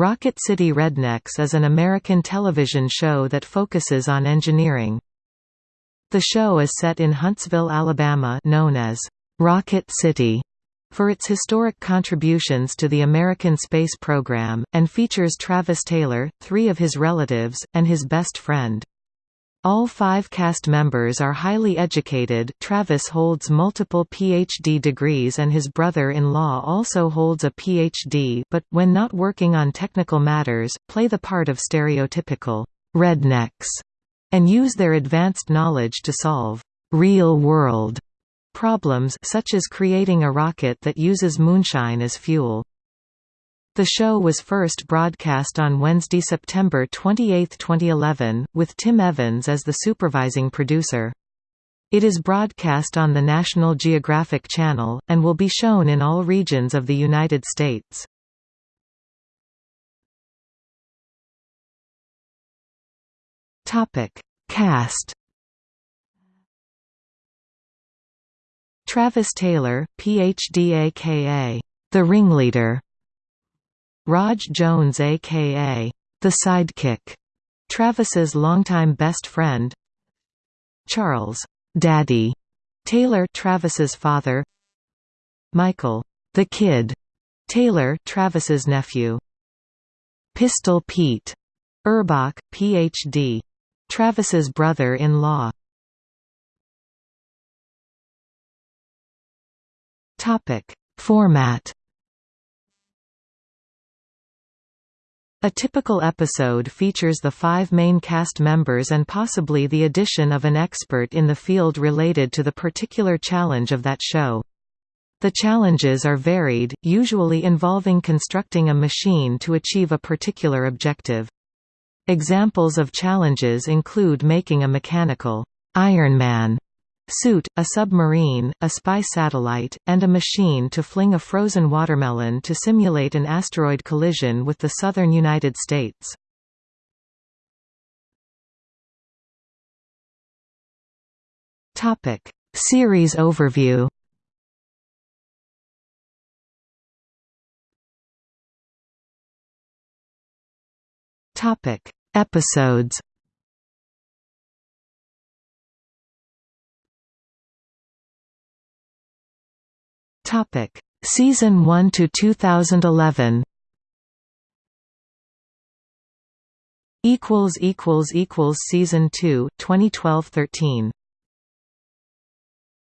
Rocket City Rednecks is an American television show that focuses on engineering. The show is set in Huntsville, Alabama known as Rocket City for its historic contributions to the American space program, and features Travis Taylor, three of his relatives, and his best friend. All five cast members are highly educated Travis holds multiple PhD degrees and his brother-in-law also holds a PhD but, when not working on technical matters, play the part of stereotypical «rednecks» and use their advanced knowledge to solve «real-world» problems such as creating a rocket that uses moonshine as fuel. The show was first broadcast on Wednesday, September 28, 2011, with Tim Evans as the supervising producer. It is broadcast on the National Geographic Channel, and will be shown in all regions of the United States. Cast Travis Taylor, Ph.D. aka The Ringleader Raj Jones aka The Sidekick, Travis's longtime best friend Charles Daddy Taylor Travis's father Michael The Kid Taylor Travis's nephew Pistol Pete Urbach, Ph.D. Travis's brother-in-law Topic Format A typical episode features the five main cast members and possibly the addition of an expert in the field related to the particular challenge of that show. The challenges are varied, usually involving constructing a machine to achieve a particular objective. Examples of challenges include making a mechanical Iron Man suit, a submarine, a spy satellite, and a machine to fling a frozen watermelon to simulate an asteroid collision with the southern United States. Topic: Series overview Topic: Episodes Topic: Season 1 to 2011. Equals equals equals Season 2 2012-13